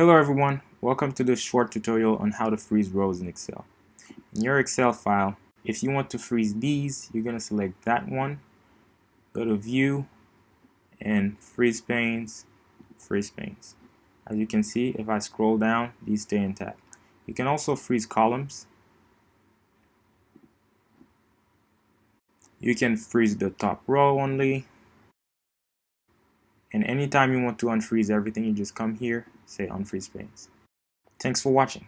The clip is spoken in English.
Hello everyone, welcome to this short tutorial on how to freeze rows in Excel. In your Excel file, if you want to freeze these, you're going to select that one, go to View, and Freeze Panes, Freeze Panes. As you can see, if I scroll down, these stay intact. You can also freeze columns. You can freeze the top row only, and anytime you want to unfreeze everything, you just come here, say unfreeze panes. Thanks for watching.